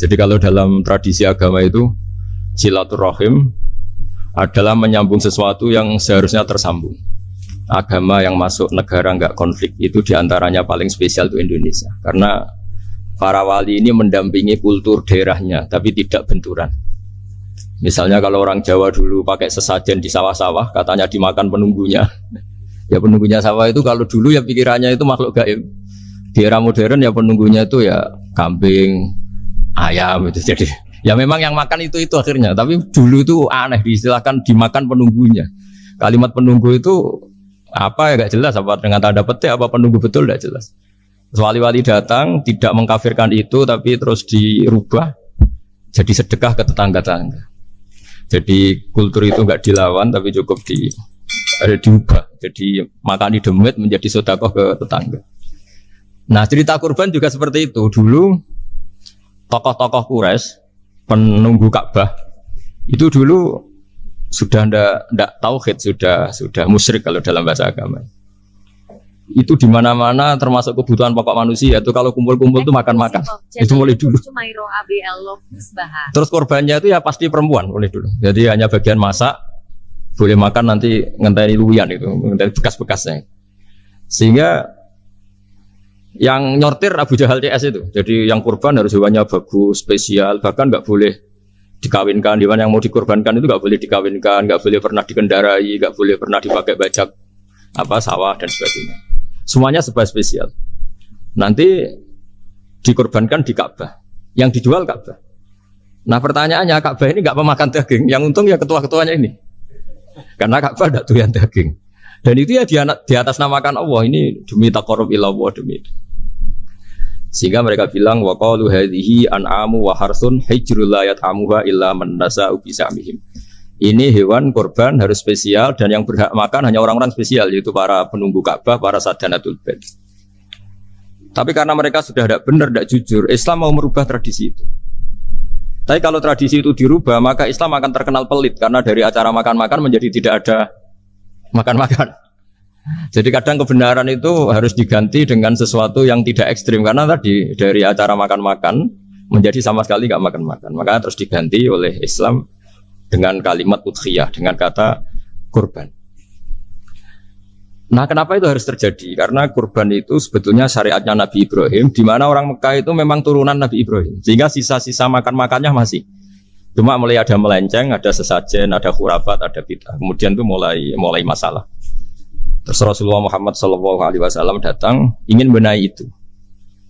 Jadi kalau dalam tradisi agama itu silaturahim adalah menyambung sesuatu yang seharusnya tersambung. Agama yang masuk negara nggak konflik itu di antaranya paling spesial itu Indonesia karena para wali ini mendampingi kultur daerahnya tapi tidak benturan. Misalnya kalau orang Jawa dulu pakai sesajen di sawah-sawah katanya dimakan penunggunya. Ya penunggunya sawah itu kalau dulu ya pikirannya itu makhluk gaib. Di era modern ya penunggunya itu ya kambing, ayam itu jadi Ya memang yang makan itu itu akhirnya, tapi dulu itu aneh diistilahkan dimakan penunggunya. Kalimat penunggu itu apa ya gak jelas apa dengan tanda petik apa penunggu betul gak jelas. Wali-wali datang tidak mengkafirkan itu tapi terus dirubah jadi sedekah ke tetangga-tetangga. Jadi kultur itu nggak dilawan tapi cukup di ada diubah. Jadi makan di demit menjadi sodakoh ke tetangga. Nah cerita kurban juga seperti itu. Dulu tokoh-tokoh Quraisy penunggu Ka'bah itu dulu sudah ndak ndak tauhid sudah sudah musyrik kalau dalam bahasa agama. Itu di mana-mana termasuk kebutuhan pokok manusia itu kalau kumpul-kumpul itu makan-makan. Itu mulai dulu. terus korbannya itu ya pasti perempuan mulai dulu. Jadi hanya bagian masak boleh makan nanti ngenteni luyan itu ngenteni bekas-bekasnya. Sehingga yang nyortir Abu Jahal CS itu. Jadi yang kurban harus hewannya bagus, spesial, bahkan nggak boleh dikawinkan. Hewan yang mau dikorbankan itu nggak boleh dikawinkan, nggak boleh pernah dikendarai, nggak boleh pernah dipakai bajak apa sawah dan sebagainya. Semuanya sebab spesial. Nanti dikorbankan di Ka'bah. Yang dijual Ka'bah. Nah pertanyaannya Ka'bah ini nggak memakan daging. Yang untung ya ketua-ketuanya ini. Karena Ka'bah tidak tuh yang daging. Dan itu ya di, atas namakan Allah ini demi takarub ilallah demi itu. Sehingga mereka bilang wa qalu hadhihi an'amu wa harsun hijrul la yat'amuha illa man nasa'u bisamihim. Ini hewan korban harus spesial dan yang berhak makan hanya orang-orang spesial yaitu para penunggu Ka'bah, para sadanatul bed. Tapi karena mereka sudah tidak benar, tidak jujur, Islam mau merubah tradisi itu. Tapi kalau tradisi itu dirubah, maka Islam akan terkenal pelit karena dari acara makan-makan menjadi tidak ada makan-makan. Jadi kadang kebenaran itu harus diganti dengan sesuatu yang tidak ekstrim karena tadi dari acara makan-makan menjadi sama sekali nggak makan-makan. Maka terus diganti oleh Islam dengan kalimat udhiyah dengan kata kurban. Nah, kenapa itu harus terjadi? Karena kurban itu sebetulnya syariatnya Nabi Ibrahim, di mana orang Mekah itu memang turunan Nabi Ibrahim, sehingga sisa-sisa makan-makannya masih. Cuma mulai ada melenceng, ada sesajen, ada khurafat, ada bid'ah. Kemudian itu mulai mulai masalah. Terus Rasulullah Muhammad Shallallahu Alaihi Wasallam datang ingin benahi itu.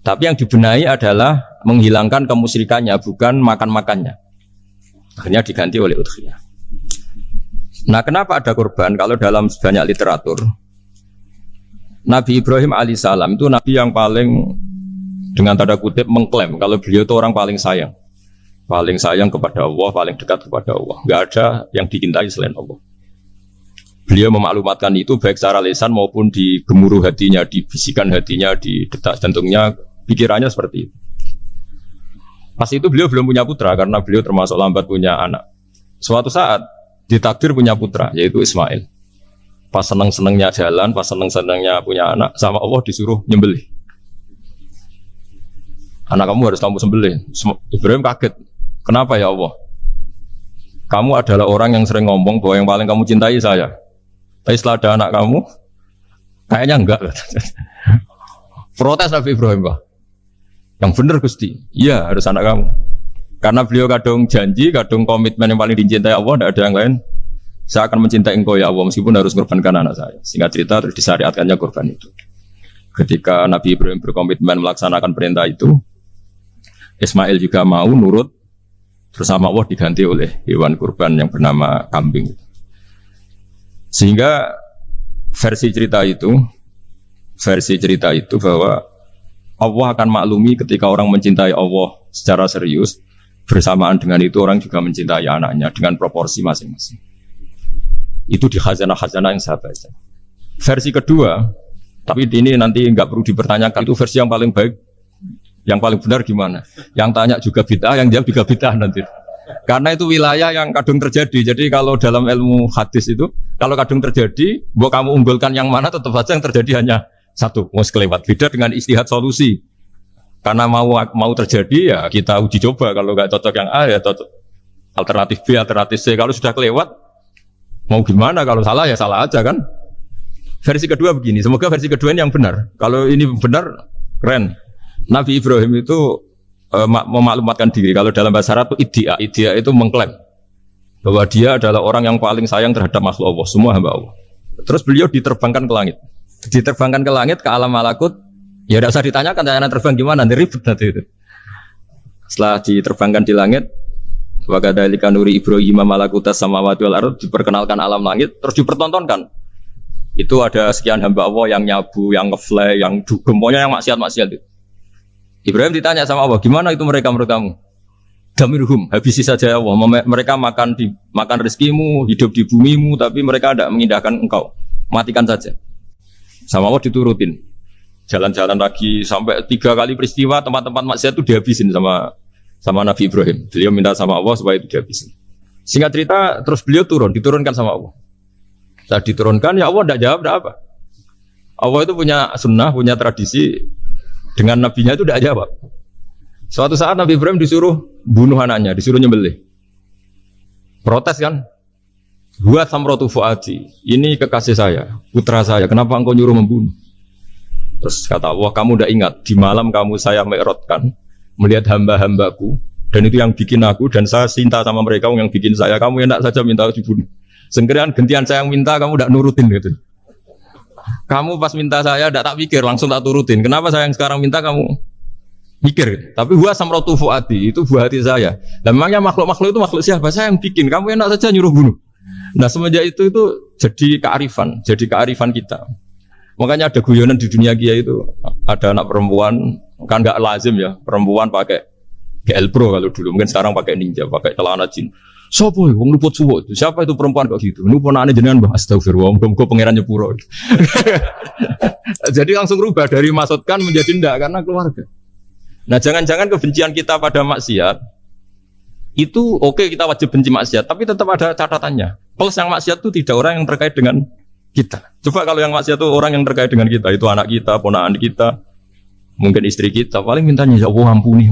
Tapi yang dibenahi adalah menghilangkan kemusyrikannya, bukan makan-makannya. Akhirnya diganti oleh udhiyah. Nah, kenapa ada korban? Kalau dalam banyak literatur, Nabi Ibrahim alaihissalam itu nabi yang paling dengan tanda kutip mengklaim kalau beliau itu orang paling sayang paling sayang kepada Allah, paling dekat kepada Allah. Nggak ada yang dicintai selain Allah. Beliau memaklumatkan itu baik secara lisan maupun di gemuruh hatinya, di bisikan hatinya, di detak jantungnya, pikirannya seperti itu. Pas itu beliau belum punya putra karena beliau termasuk lambat punya anak. Suatu saat ditakdir punya putra yaitu Ismail. Pas seneng-senengnya jalan, pas seneng-senengnya punya anak, sama Allah disuruh nyembelih. Anak kamu harus kamu sembelih. Ibrahim kaget. Kenapa ya Allah? Kamu adalah orang yang sering ngomong bahwa yang paling kamu cintai saya. Tapi setelah ada anak kamu, kayaknya enggak. Protes Nabi Ibrahim, Pak. Yang benar Gusti. Iya, harus anak kamu. Karena beliau kadung janji, kadung komitmen yang paling dicintai Allah, tidak ada yang lain. Saya akan mencintai engkau ya Allah, meskipun harus mengorbankan anak saya. Sehingga cerita terus disyariatkannya korban itu. Ketika Nabi Ibrahim berkomitmen melaksanakan perintah itu, Ismail juga mau nurut bersama Allah diganti oleh hewan kurban yang bernama kambing. Sehingga versi cerita itu, versi cerita itu bahwa Allah akan maklumi ketika orang mencintai Allah secara serius, bersamaan dengan itu orang juga mencintai anaknya dengan proporsi masing-masing. Itu di khazanah-khazanah yang saya baca. Versi kedua, tapi ini nanti nggak perlu dipertanyakan, itu versi yang paling baik yang paling benar gimana? Yang tanya juga bid'ah, yang jawab juga bid'ah nanti. Karena itu wilayah yang kadung terjadi. Jadi kalau dalam ilmu hadis itu, kalau kadung terjadi, buat kamu unggulkan yang mana, tetap saja yang terjadi hanya satu. Mau kelewat. Beda dengan istihad solusi. Karena mau mau terjadi ya kita uji coba. Kalau nggak cocok yang A ya cocok alternatif B, alternatif C. Kalau sudah kelewat mau gimana? Kalau salah ya salah aja kan. Versi kedua begini. Semoga versi kedua ini yang benar. Kalau ini benar keren. Nabi Ibrahim itu uh, memaklumatkan diri. Kalau dalam bahasa Arab itu idia, idia itu mengklaim bahwa dia adalah orang yang paling sayang terhadap makhluk Allah, semua hamba Allah. Terus beliau diterbangkan ke langit. Diterbangkan ke langit ke alam malakut Ya tidak usah ditanyakan tanya terbang gimana, nanti ribet nanti itu. Setelah diterbangkan di langit, Wakadhalika nuri Ibrahim malakutas sama wal ard diperkenalkan alam langit terus dipertontonkan. Itu ada sekian hamba Allah yang nyabu, yang ngefly, yang dugem, pokoknya yang maksiat-maksiat itu. Ibrahim ditanya sama Allah, gimana itu mereka menurut kamu? Damirhum, habisi saja ya Allah. Mereka makan di makan rezekimu, hidup di bumimu, tapi mereka tidak mengindahkan engkau. Matikan saja. Sama Allah diturutin jalan-jalan lagi sampai tiga kali peristiwa tempat-tempat maksiat itu dihabisin sama sama Nabi Ibrahim. Beliau minta sama Allah supaya itu dihabisin. Singkat cerita, terus beliau turun, diturunkan sama Allah. Saat diturunkan, ya Allah tidak jawab, tidak apa. Allah itu punya sunnah, punya tradisi dengan nabinya itu tidak jawab. Suatu saat Nabi Ibrahim disuruh bunuh anaknya, disuruh nyembelih. Protes kan? Buat samrotu fuadi, ini kekasih saya, putra saya, kenapa engkau nyuruh membunuh? Terus kata Allah, kamu udah ingat di malam kamu saya merotkan melihat hamba-hambaku dan itu yang bikin aku dan saya cinta sama mereka yang bikin saya. Kamu enak saja minta dibunuh. Sengkirian gentian saya yang minta kamu udah nurutin gitu. Kamu pas minta saya tidak tak pikir langsung tak turutin. Kenapa saya yang sekarang minta kamu mikir? Tapi gua samrotu fuadi itu buah hati saya. Dan memangnya makhluk-makhluk itu makhluk siapa? Saya yang bikin. Kamu enak saja nyuruh bunuh. Nah semenjak itu itu jadi kearifan, jadi kearifan kita. Makanya ada guyonan di dunia kia itu ada anak perempuan kan nggak lazim ya perempuan pakai GL Pro kalau dulu mungkin sekarang pakai Ninja pakai celana jin. Sopo ya, wong luput suwo itu. Siapa itu perempuan kok gitu? Ini aneh jenengan bah astagfirullah, muga pangeran nyepuro. Jadi langsung rubah dari maksudkan menjadi ndak karena keluarga. Nah, jangan-jangan kebencian kita pada maksiat itu oke okay, kita wajib benci maksiat, tapi tetap ada catatannya. Plus yang maksiat itu tidak orang yang terkait dengan kita. Coba kalau yang maksiat itu orang yang terkait dengan kita, itu anak kita, ponakan kita, mungkin istri kita, paling mintanya ya Allah ampuni.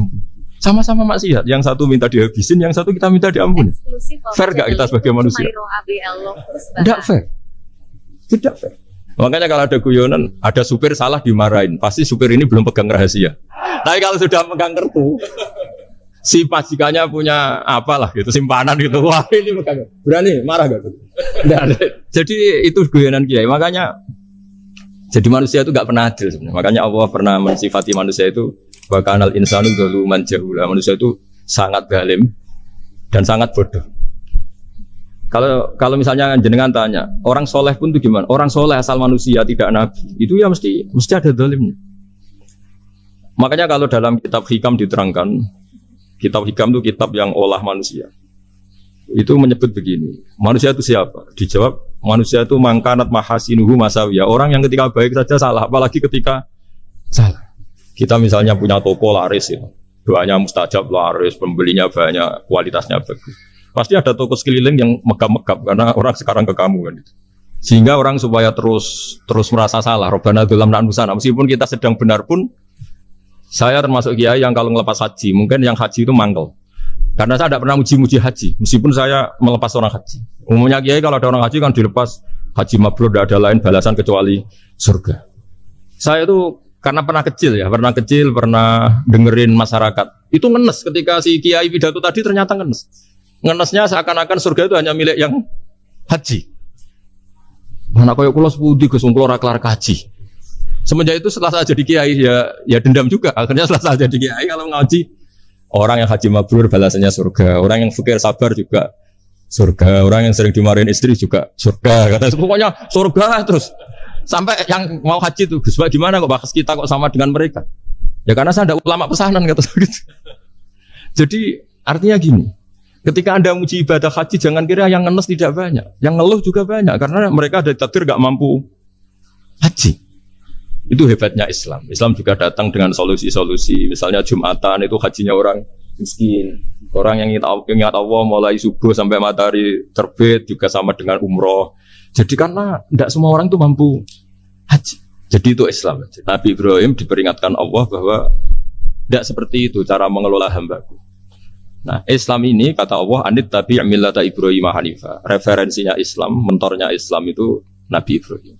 Sama-sama maksiat, yang satu minta dihabisin, yang satu kita minta diampuni. Fair gak kita sebagai manusia? Tidak fair. Tidak fair. Makanya kalau ada guyonan, ada supir salah dimarahin, pasti supir ini belum pegang rahasia. Tapi kalau sudah pegang kartu, si pajikannya punya apalah gitu simpanan gitu. Wah ini makanya berani? Marah gak jadi itu guyonan kiai. Makanya jadi manusia itu gak pernah adil sebenarnya. Makanya Allah pernah mensifati manusia itu bakanal insanu dulu jahula manusia itu sangat galim dan sangat bodoh kalau kalau misalnya jenengan tanya orang soleh pun itu gimana orang soleh asal manusia tidak nabi itu ya mesti mesti ada dalimnya makanya kalau dalam kitab hikam diterangkan Kitab Hikam itu kitab yang olah manusia. Itu menyebut begini, manusia itu siapa? Dijawab, manusia itu mangkanat mahasinuhu masawiyah. Orang yang ketika baik saja salah, apalagi ketika salah. Kita misalnya punya toko laris ya. Doanya mustajab laris, pembelinya banyak, kualitasnya bagus. Pasti ada toko sekeliling yang megap-megap karena orang sekarang ke kamu kan itu. Sehingga orang supaya terus terus merasa salah, robana dalam nusana. Meskipun kita sedang benar pun saya termasuk kiai yang kalau ngelepas haji, mungkin yang haji itu mangkel. Karena saya tidak pernah muji-muji haji, meskipun saya melepas orang haji. Umumnya kiai kalau ada orang haji kan dilepas haji mabrur, tidak ada lain balasan kecuali surga. Saya itu karena pernah kecil ya, pernah kecil, pernah dengerin masyarakat. Itu ngenes ketika si kiai pidato tadi ternyata ngenes. Ngenesnya seakan-akan surga itu hanya milik yang haji. Mana kaya kula sepudi Gus ora kelar kaji. Semenjak itu setelah saya jadi kiai ya ya dendam juga. Akhirnya setelah saya jadi kiai kalau ngaji orang yang haji mabrur balasannya surga, orang yang fikir sabar juga surga, orang yang sering dimarahin istri juga surga. Kata pokoknya surga terus. Sampai yang mau haji itu Gus gimana kok bahas kita kok sama dengan mereka? Ya karena saya ada ulama pesanan kata gitu. Jadi artinya gini, ketika anda muji ibadah haji jangan kira yang ngenes tidak banyak, yang ngeluh juga banyak karena mereka ada takdir gak mampu haji. Itu hebatnya Islam. Islam juga datang dengan solusi-solusi. Misalnya Jumatan itu hajinya orang miskin. Orang yang ingat Allah mulai subuh sampai matahari terbit juga sama dengan umroh. Jadi karena tidak semua orang itu mampu haji. Jadi itu Islam. Nabi Ibrahim diperingatkan Allah bahwa Tidak seperti itu cara mengelola hambaku. Nah, Islam ini kata Allah, anit tapi millata Ibrahim Hanifah. Referensinya Islam, mentornya Islam itu Nabi Ibrahim.